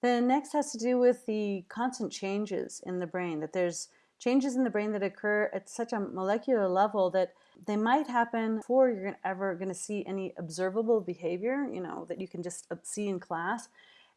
The next has to do with the constant changes in the brain, that there's changes in the brain that occur at such a molecular level that they might happen before you're ever going to see any observable behavior, you know, that you can just uh, see in class.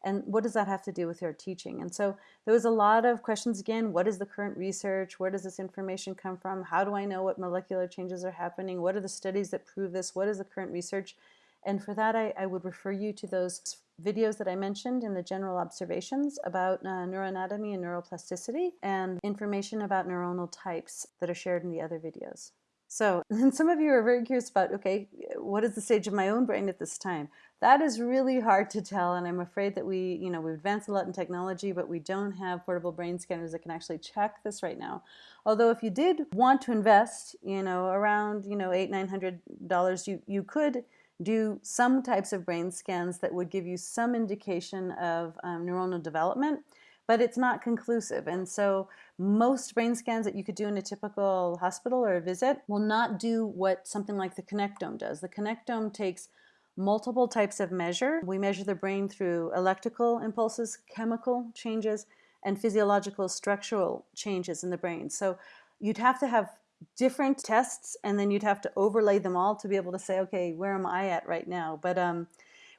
And what does that have to do with your teaching? And so there was a lot of questions again, what is the current research? Where does this information come from? How do I know what molecular changes are happening? What are the studies that prove this? What is the current research? And for that, I, I would refer you to those videos that I mentioned in the general observations about uh, neuroanatomy and neuroplasticity and information about neuronal types that are shared in the other videos. So, and some of you are very curious about, okay, what is the stage of my own brain at this time? That is really hard to tell, and I'm afraid that we, you know, we've advanced a lot in technology, but we don't have portable brain scanners that can actually check this right now. Although if you did want to invest, you know, around, you know, eight, nine hundred dollars, you, you could do some types of brain scans that would give you some indication of um, neuronal development, but it's not conclusive. And so most brain scans that you could do in a typical hospital or a visit will not do what something like the Connectome does. The Connectome takes multiple types of measure. We measure the brain through electrical impulses, chemical changes, and physiological structural changes in the brain. So you'd have to have different tests and then you'd have to overlay them all to be able to say, okay, where am I at right now? But um,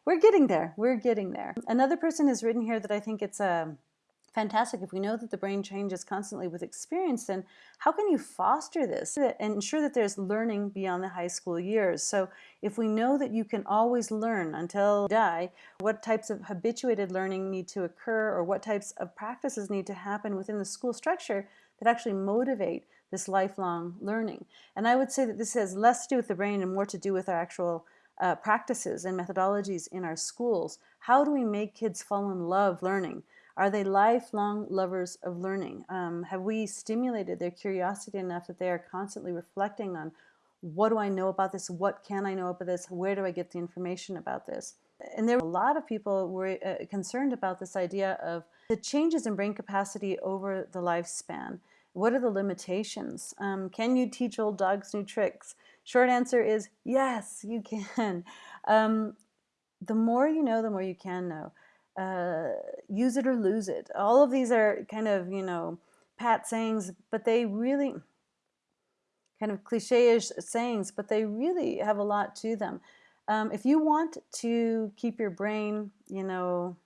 we're getting there. We're getting there. Another person has written here that I think it's a um, fantastic. If we know that the brain changes constantly with experience, then how can you foster this and ensure that there's learning beyond the high school years? So if we know that you can always learn until die, what types of habituated learning need to occur or what types of practices need to happen within the school structure that actually motivate this lifelong learning. And I would say that this has less to do with the brain and more to do with our actual uh, practices and methodologies in our schools. How do we make kids fall in love learning? Are they lifelong lovers of learning? Um, have we stimulated their curiosity enough that they are constantly reflecting on what do I know about this? What can I know about this? Where do I get the information about this? And there were a lot of people were uh, concerned about this idea of the changes in brain capacity over the lifespan. What are the limitations? Um, can you teach old dogs new tricks? Short answer is yes, you can. Um, the more you know, the more you can know uh, use it or lose it. All of these are kind of, you know, pat sayings, but they really kind of cliche-ish sayings, but they really have a lot to them. Um, if you want to keep your brain, you know,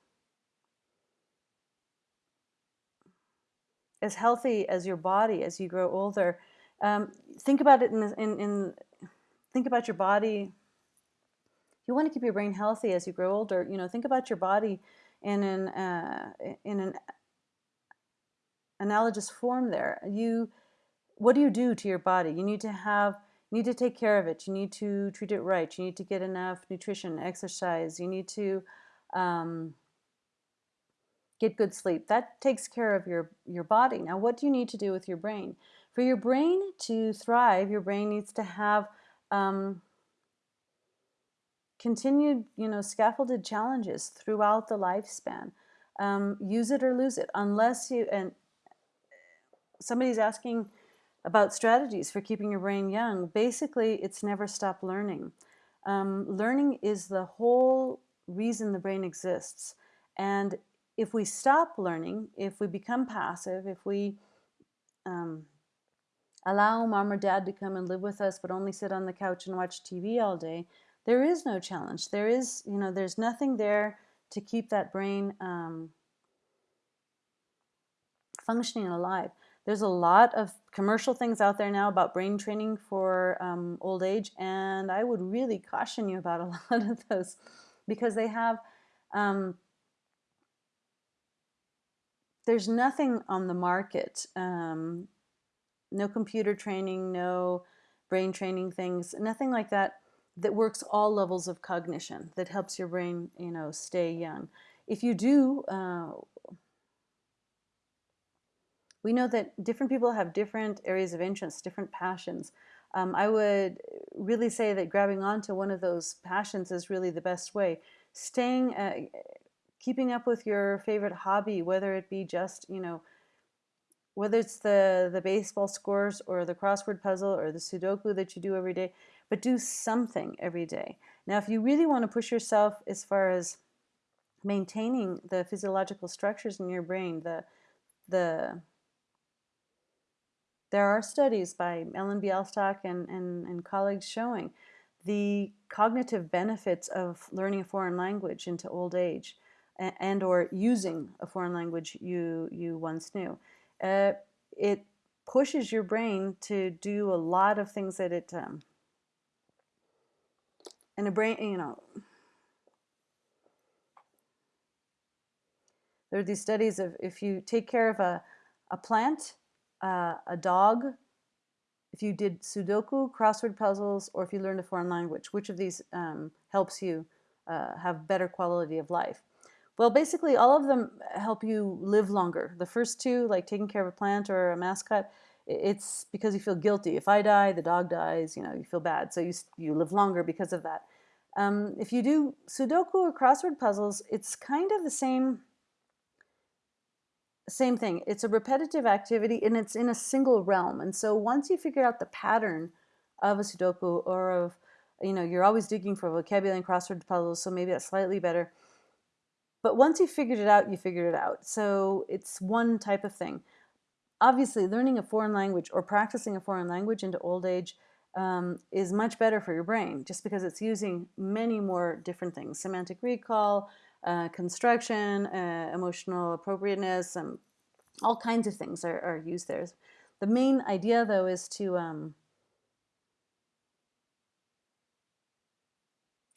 as healthy as your body as you grow older, um, think about it in, in, in, think about your body you want to keep your brain healthy as you grow older, you know, think about your body in an uh, in an analogous form. There, you, what do you do to your body? You need to have, you need to take care of it. You need to treat it right. You need to get enough nutrition, exercise. You need to um, get good sleep. That takes care of your your body. Now, what do you need to do with your brain? For your brain to thrive, your brain needs to have um, continued, you know, scaffolded challenges throughout the lifespan. Um, use it or lose it, unless you, and somebody's asking about strategies for keeping your brain young. Basically, it's never stop learning. Um, learning is the whole reason the brain exists. And if we stop learning, if we become passive, if we um, allow mom or dad to come and live with us but only sit on the couch and watch TV all day, there is no challenge. There is, you know, there's nothing there to keep that brain um, functioning alive. There's a lot of commercial things out there now about brain training for um, old age, and I would really caution you about a lot of those because they have, um, there's nothing on the market, um, no computer training, no brain training things, nothing like that that works all levels of cognition, that helps your brain, you know, stay young. If you do, uh, we know that different people have different areas of interest, different passions. Um, I would really say that grabbing onto one of those passions is really the best way. Staying, uh, keeping up with your favorite hobby, whether it be just, you know, whether it's the, the baseball scores or the crossword puzzle or the Sudoku that you do every day, but do something every day. Now, if you really want to push yourself as far as maintaining the physiological structures in your brain. The the there are studies by Ellen Bialystok and, and, and colleagues showing the cognitive benefits of learning a foreign language into old age and, or using a foreign language you, you once knew. Uh, it pushes your brain to do a lot of things that it, um, and a brain, you know, there are these studies of if you take care of a, a plant, uh, a dog, if you did Sudoku, crossword puzzles, or if you learned a foreign language, which of these um, helps you uh, have better quality of life? Well, basically, all of them help you live longer. The first two, like taking care of a plant or a mascot, it's because you feel guilty. If I die, the dog dies, you know, you feel bad. So you, you live longer because of that. Um, if you do Sudoku or crossword puzzles, it's kind of the same same thing. It's a repetitive activity and it's in a single realm. And so once you figure out the pattern of a Sudoku or of, you know, you're always digging for vocabulary and crossword puzzles, so maybe that's slightly better. But once you've figured it out, you figured it out. So it's one type of thing. Obviously, learning a foreign language or practicing a foreign language into old age um, is much better for your brain just because it's using many more different things. Semantic recall, uh, construction, uh, emotional appropriateness, and all kinds of things are, are, used there. The main idea, though, is to um,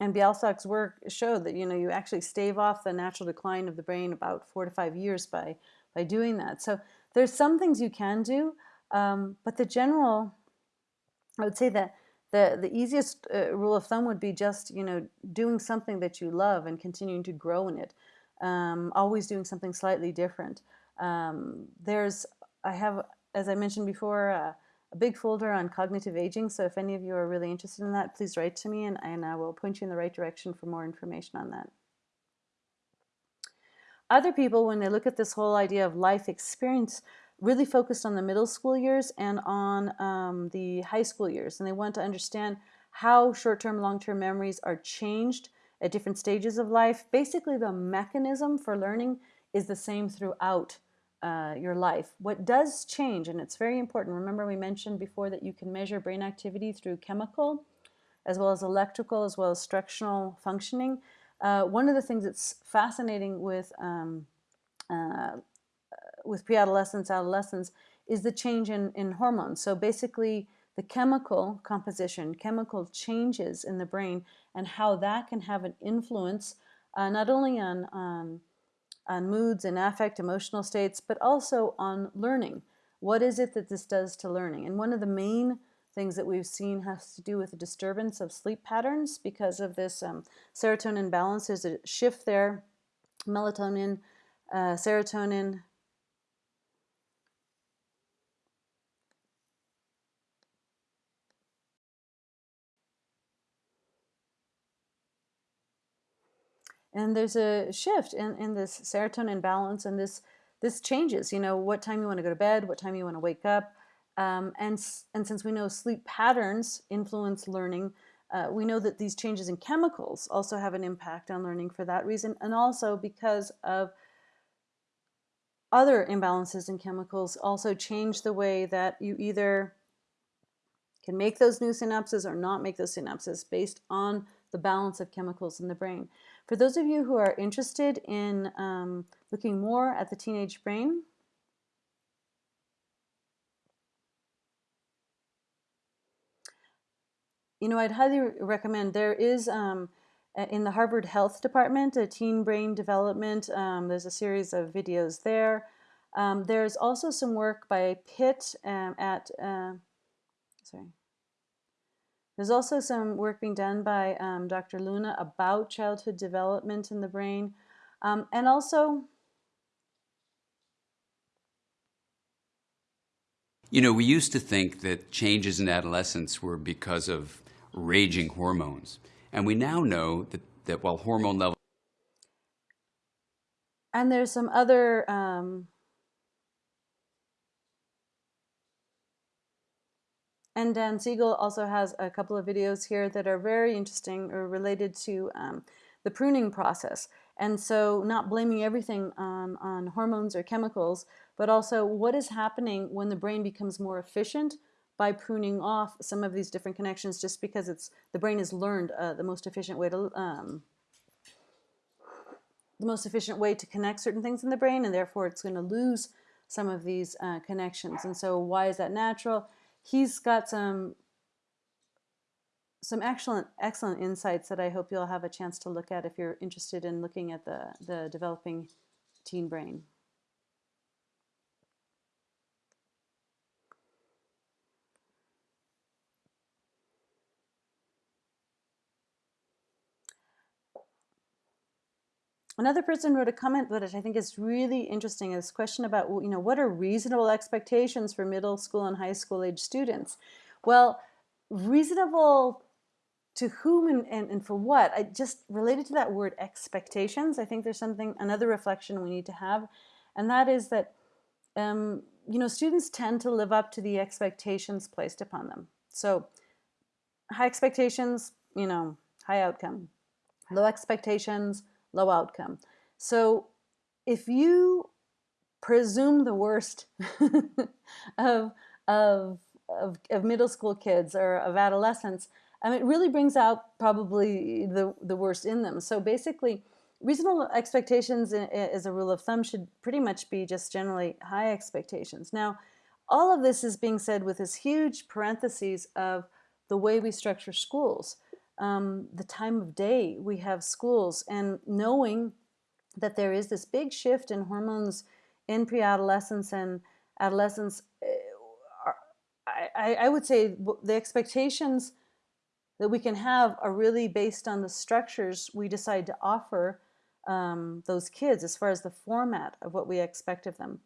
and Bialystok's work showed that you know you actually stave off the natural decline of the brain about four to five years by by doing that. So there's some things you can do, um, but the general, I would say that the, the easiest uh, rule of thumb would be just, you know, doing something that you love and continuing to grow in it. Um, always doing something slightly different. Um, there's, I have, as I mentioned before, uh, a big folder on cognitive aging. So if any of you are really interested in that, please write to me and, and I will point you in the right direction for more information on that. Other people, when they look at this whole idea of life experience, really focused on the middle school years and on um, the high school years. And they want to understand how short-term, long-term memories are changed at different stages of life. Basically, the mechanism for learning is the same throughout uh, your life. What does change, and it's very important, remember we mentioned before that you can measure brain activity through chemical, as well as electrical, as well as structural functioning. Uh, one of the things that's fascinating with um, uh, with pre-adolescence, adolescence, is the change in, in hormones. So basically, the chemical composition, chemical changes in the brain, and how that can have an influence uh, not only on, on, on moods and affect, emotional states, but also on learning. What is it that this does to learning? And one of the main things that we've seen has to do with the disturbance of sleep patterns because of this um, serotonin balance. There's a shift there, melatonin, uh, serotonin, and there's a shift in, in this serotonin balance and this this changes you know what time you want to go to bed what time you want to wake up um, and and since we know sleep patterns influence learning uh, we know that these changes in chemicals also have an impact on learning for that reason and also because of other imbalances in chemicals also change the way that you either can make those new synapses or not make those synapses based on the balance of chemicals in the brain. For those of you who are interested in um, looking more at the teenage brain, you know, I'd highly recommend, there is um, in the Harvard Health Department, a teen brain development, um, there's a series of videos there. Um, there's also some work by Pitt um, at, uh, sorry, there's also some work being done by um, Dr. Luna about childhood development in the brain. Um, and also, You know, we used to think that changes in adolescence were because of raging hormones. And we now know that, that while hormone levels and there's some other um, And Dan Siegel also has a couple of videos here that are very interesting or related to um, the pruning process. And so, not blaming everything on, on hormones or chemicals, but also what is happening when the brain becomes more efficient by pruning off some of these different connections just because it's the brain has learned uh, the most efficient way to um, the most efficient way to connect certain things in the brain and therefore it's going to lose some of these uh, connections and so why is that natural he's got some some excellent excellent insights that I hope you'll have a chance to look at if you're interested in looking at the the developing teen brain. Another person wrote a comment that I think is really interesting. This question about, you know, what are reasonable expectations for middle school and high school age students? Well, reasonable to whom and, and, and for what? I just related to that word expectations. I think there's something, another reflection we need to have, and that is that, um, you know, students tend to live up to the expectations placed upon them. So high expectations, you know, high outcome. Low expectations, low outcome. So if you presume the worst of, of, of, of, middle school kids or of adolescents, I mean, it really brings out probably the, the worst in them. So basically, reasonable expectations as a rule of thumb should pretty much be just generally high expectations. Now, all of this is being said with this huge parentheses of the way we structure schools um, the time of day we have schools and knowing that there is this big shift in hormones in pre-adolescence and adolescence, eh, I, I would say the expectations that we can have are really based on the structures we decide to offer um, those kids as far as the format of what we expect of them.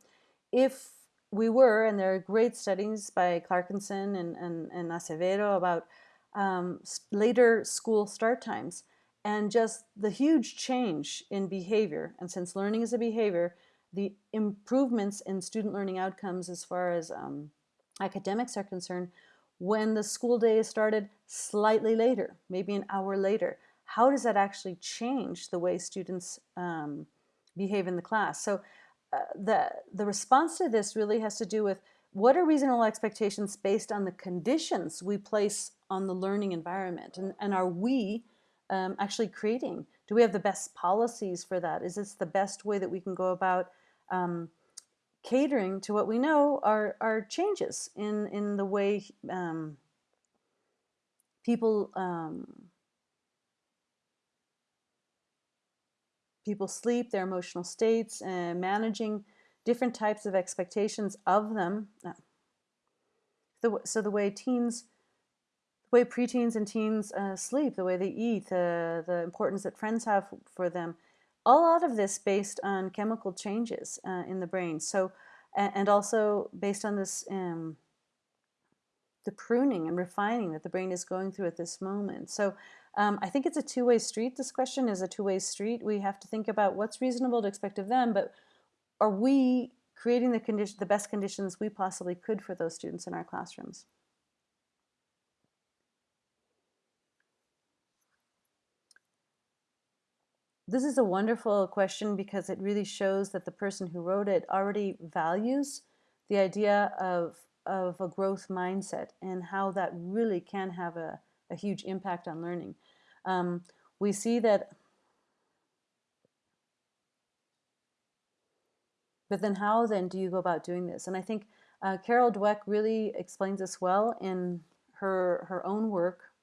If we were, and there are great studies by Clarkinson and, and, and Acevedo about um, later school start times and just the huge change in behavior. And since learning is a behavior, the improvements in student learning outcomes as far as um, academics are concerned when the school day is started slightly later, maybe an hour later. How does that actually change the way students um, behave in the class? So uh, the, the response to this really has to do with what are reasonable expectations based on the conditions we place on the learning environment? And, and are we um, actually creating? Do we have the best policies for that? Is this the best way that we can go about um, catering to what we know are, are changes in, in the way um, people um, people sleep, their emotional states, and managing different types of expectations of them. Uh, so the way teens, way preteens and teens uh, sleep, the way they eat, the, the importance that friends have for them, a lot of this based on chemical changes uh, in the brain. So, and also based on this, um, the pruning and refining that the brain is going through at this moment. So um, I think it's a two-way street. This question is a two-way street. We have to think about what's reasonable to expect of them, but are we creating the condition, the best conditions we possibly could for those students in our classrooms? This is a wonderful question because it really shows that the person who wrote it already values the idea of, of a growth mindset and how that really can have a, a huge impact on learning. Um, we see that But then how then do you go about doing this? And I think uh, Carol Dweck really explains this well in her, her own work.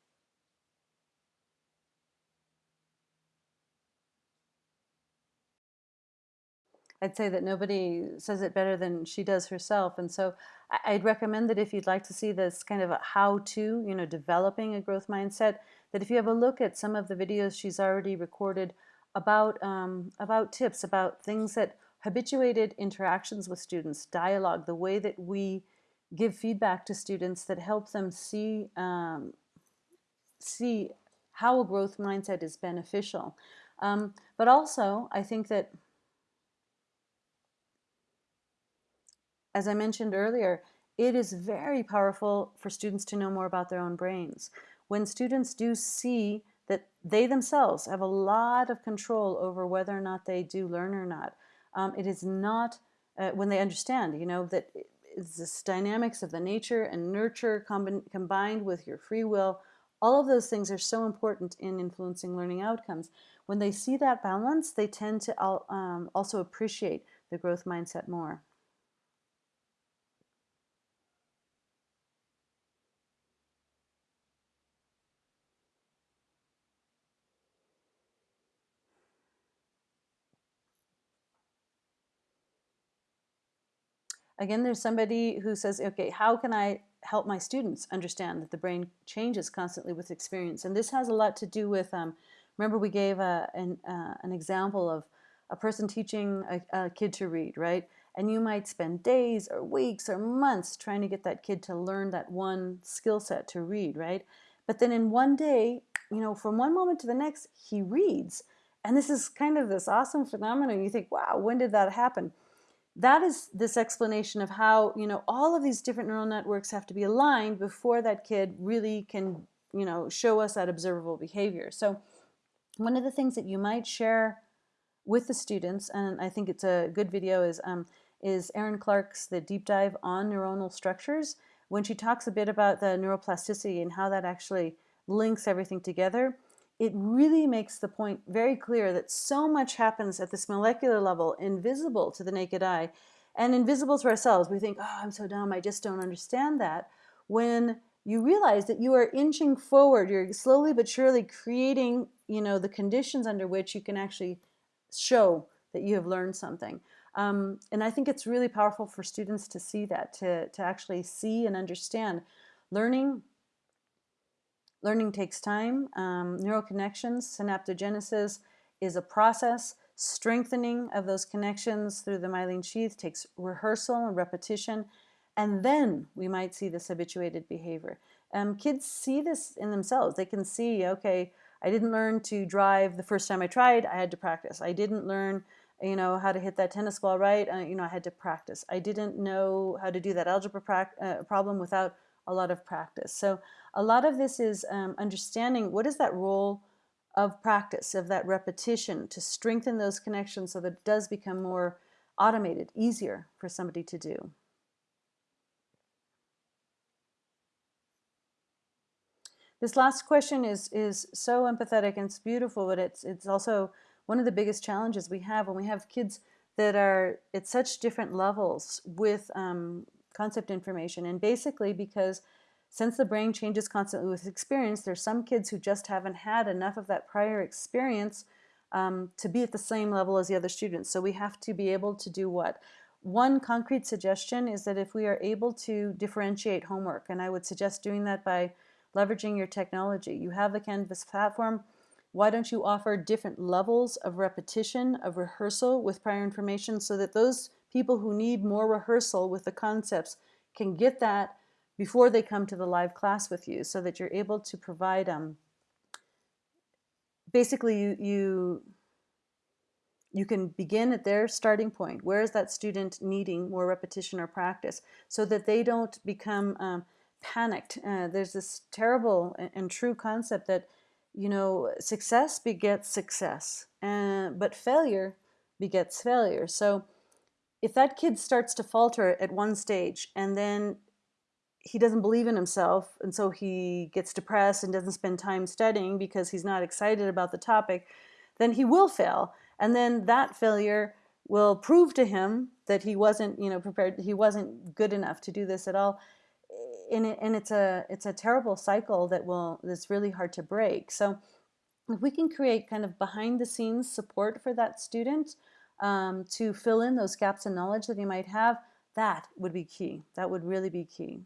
I'd say that nobody says it better than she does herself. And so I'd recommend that if you'd like to see this kind of a how-to, you know, developing a growth mindset, that if you have a look at some of the videos she's already recorded about, um, about tips, about things that habituated interactions with students, dialogue, the way that we give feedback to students that help them see, um, see how a growth mindset is beneficial. Um, but also, I think that, as I mentioned earlier, it is very powerful for students to know more about their own brains. When students do see that they themselves have a lot of control over whether or not they do learn or not. Um, it is not uh, when they understand, you know, that this dynamics of the nature and nurture combined with your free will. All of those things are so important in influencing learning outcomes. When they see that balance, they tend to um, also appreciate the growth mindset more. Again, there's somebody who says, okay, how can I help my students understand that the brain changes constantly with experience? And this has a lot to do with, um, remember we gave a, an, uh, an example of a person teaching a, a kid to read, right? And you might spend days or weeks or months trying to get that kid to learn that one skill set to read, right? But then in one day, you know, from one moment to the next, he reads. And this is kind of this awesome phenomenon. You think, wow, when did that happen? That is this explanation of how you know all of these different neural networks have to be aligned before that kid really can you know show us that observable behavior. So one of the things that you might share with the students and I think it's a good video is um, is Erin Clark's the deep dive on neuronal structures when she talks a bit about the neuroplasticity and how that actually links everything together it really makes the point very clear that so much happens at this molecular level, invisible to the naked eye, and invisible to ourselves. We think, oh, I'm so dumb, I just don't understand that. When you realize that you are inching forward, you're slowly but surely creating, you know, the conditions under which you can actually show that you have learned something. Um, and I think it's really powerful for students to see that, to, to actually see and understand. Learning Learning takes time. Um, neural connections, synaptogenesis is a process. Strengthening of those connections through the myelin sheath takes rehearsal and repetition. And then we might see this habituated behavior. Um, kids see this in themselves. They can see, okay, I didn't learn to drive the first time I tried, I had to practice. I didn't learn you know, how to hit that tennis ball right, uh, you know, I had to practice. I didn't know how to do that algebra uh, problem without a lot of practice. So a lot of this is um, understanding what is that role of practice, of that repetition to strengthen those connections so that it does become more automated, easier for somebody to do. This last question is, is so empathetic and it's beautiful, but it's, it's also one of the biggest challenges we have when we have kids that are at such different levels with um, concept information. And basically because since the brain changes constantly with experience, there's some kids who just haven't had enough of that prior experience um, to be at the same level as the other students. So we have to be able to do what? One concrete suggestion is that if we are able to differentiate homework, and I would suggest doing that by leveraging your technology. You have the Canvas platform. Why don't you offer different levels of repetition, of rehearsal with prior information so that those people who need more rehearsal with the concepts can get that before they come to the live class with you so that you're able to provide um, basically you, you you can begin at their starting point. Where is that student needing more repetition or practice so that they don't become um, panicked. Uh, there's this terrible and, and, true concept that, you know, success begets success, uh, but failure begets failure. So if that kid starts to falter at one stage and then he doesn't believe in himself and so he gets depressed and doesn't spend time studying because he's not excited about the topic, then he will fail. And then that failure will prove to him that he wasn't, you know, prepared, he wasn't good enough to do this at all. And, it, and it's a it's a terrible cycle that will that's really hard to break. So if we can create kind of behind the scenes support for that student, um, to fill in those gaps in knowledge that you might have, that would be key. That would really be key.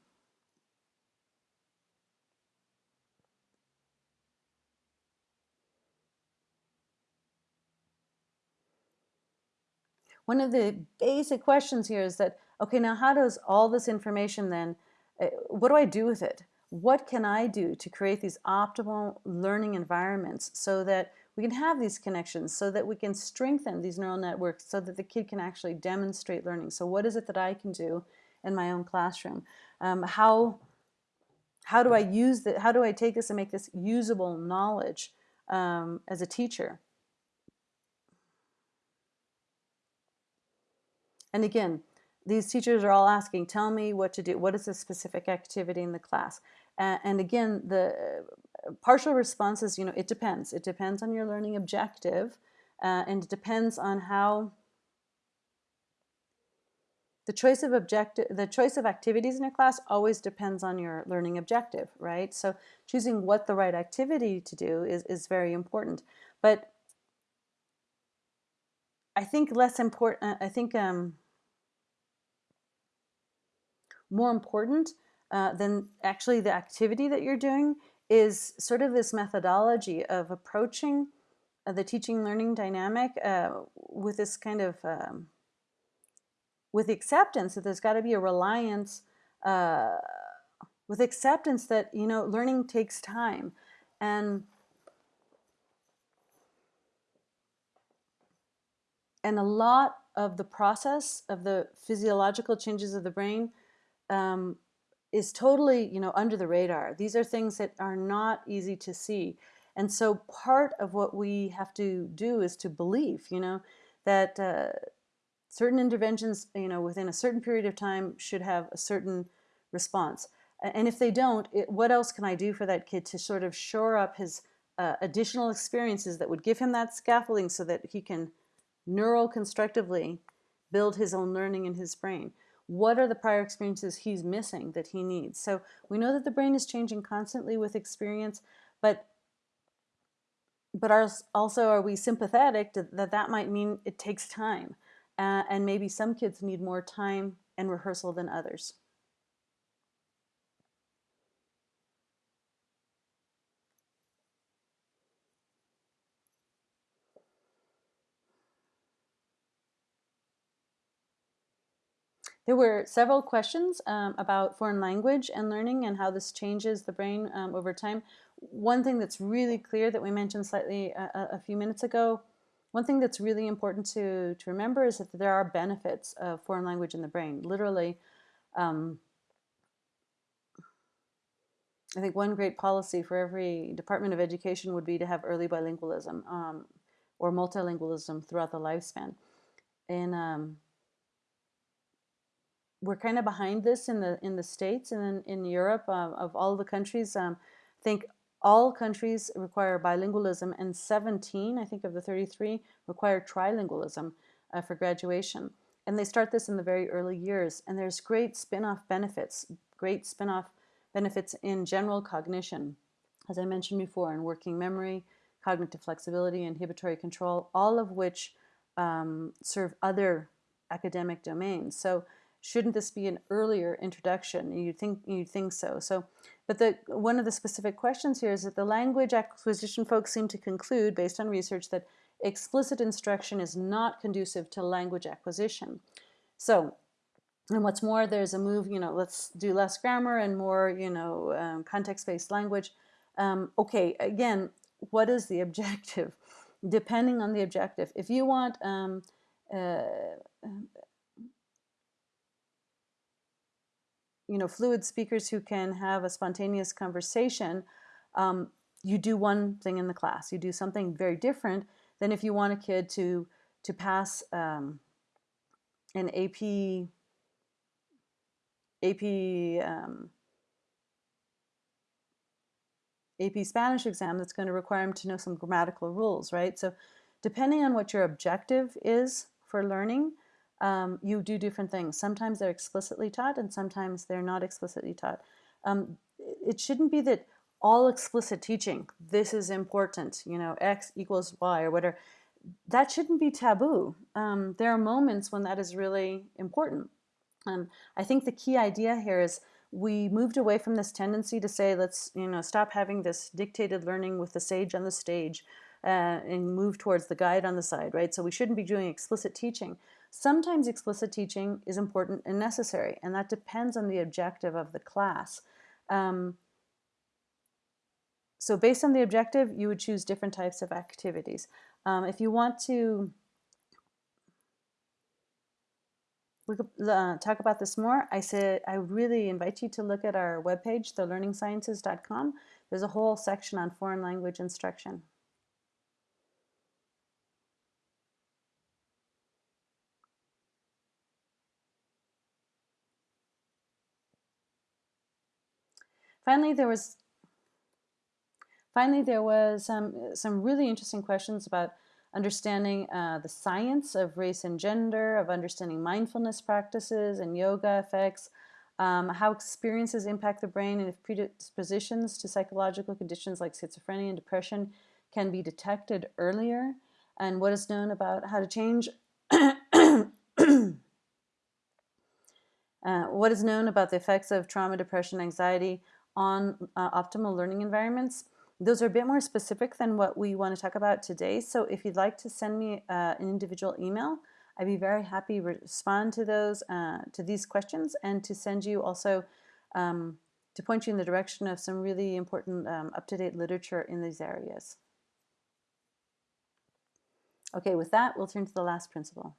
One of the basic questions here is that, okay, now how does all this information then, uh, what do I do with it? What can I do to create these optimal learning environments so that we can have these connections so that we can strengthen these neural networks so that the kid can actually demonstrate learning. So what is it that I can do in my own classroom? Um, how, how do I use that? How do I take this and make this usable knowledge um, as a teacher. And again, these teachers are all asking, tell me what to do. What is the specific activity in the class? And again, the partial response is, you know, it depends. It depends on your learning objective uh, and it depends on how the choice of objective, the choice of activities in a class always depends on your learning objective, right? So choosing what the right activity to do is, is very important. But I think less important, I think um, more important uh, than actually the activity that you're doing is sort of this methodology of approaching uh, the teaching learning dynamic uh, with this kind of um, with acceptance that there's got to be a reliance uh, with acceptance that you know learning takes time. And and a lot of the process of the physiological changes of the brain um, is totally, you know, under the radar. These are things that are not easy to see. And so part of what we have to do is to believe, you know, that uh, certain interventions, you know, within a certain period of time should have a certain response. And if they don't, it, what else can I do for that kid to sort of shore up his uh, additional experiences that would give him that scaffolding so that he can neural constructively build his own learning in his brain? What are the prior experiences he's missing that he needs. So we know that the brain is changing constantly with experience, but but also are we sympathetic that that might mean it takes time uh, and maybe some kids need more time and rehearsal than others. There were several questions um, about foreign language and learning and how this changes the brain um, over time. One thing that's really clear that we mentioned slightly a, a, few minutes ago, one thing that's really important to, to remember is that there are benefits of foreign language in the brain. Literally, um, I think one great policy for every Department of Education would be to have early bilingualism um, or multilingualism throughout the lifespan. Um, we're kind of behind this in the in the states and in, in Europe uh, of all the countries. Um, I think all countries require bilingualism, and 17, I think, of the 33 require trilingualism uh, for graduation. And they start this in the very early years. And there's great spin-off benefits, great spin-off benefits in general cognition, as I mentioned before, in working memory, cognitive flexibility, inhibitory control, all of which um, serve other academic domains. So shouldn't this be an earlier introduction? You think you think so. So, but the one of the specific questions here is that the language acquisition folks seem to conclude, based on research, that explicit instruction is not conducive to language acquisition. So, and what's more, there's a move, you know, let's do less grammar and more, you know, um, context-based language. Um, okay, again, what is the objective? Depending on the objective. If you want um, uh, you know, fluid speakers who can have a spontaneous conversation, um, you do one thing in the class. You do something very different than if you want a kid to to pass um, an AP AP um, AP Spanish exam that's going to require him to know some grammatical rules, right? So depending on what your objective is for learning, um, you do different things. Sometimes they're explicitly taught and sometimes they're not explicitly taught. Um, it shouldn't be that all explicit teaching, this is important, you know, X equals Y or whatever, that shouldn't be taboo. Um, there are moments when that is really important. Um, I think the key idea here is we moved away from this tendency to say, let's, you know, stop having this dictated learning with the sage on the stage uh, and move towards the guide on the side, right? So we shouldn't be doing explicit teaching. Sometimes explicit teaching is important and necessary, and that depends on the objective of the class. Um, so based on the objective, you would choose different types of activities. Um, if you want to look, uh, talk about this more, I said I really invite you to look at our webpage, thelearningsciences.com. There's a whole section on foreign language instruction. Finally, there was finally there was um, some really interesting questions about understanding uh, the science of race and gender, of understanding mindfulness practices and yoga effects, um, how experiences impact the brain, and if predispositions to psychological conditions like schizophrenia and depression can be detected earlier, and what is known about how to change. Uh, what is known about the effects of trauma, depression, anxiety on uh, optimal learning environments. Those are a bit more specific than what we want to talk about today. So if you'd like to send me uh, an individual email, I'd be very happy to respond to those, uh, to these questions and to send you also, um, to point you in the direction of some really important um, up-to-date literature in these areas. Okay, with that, we'll turn to the last principle.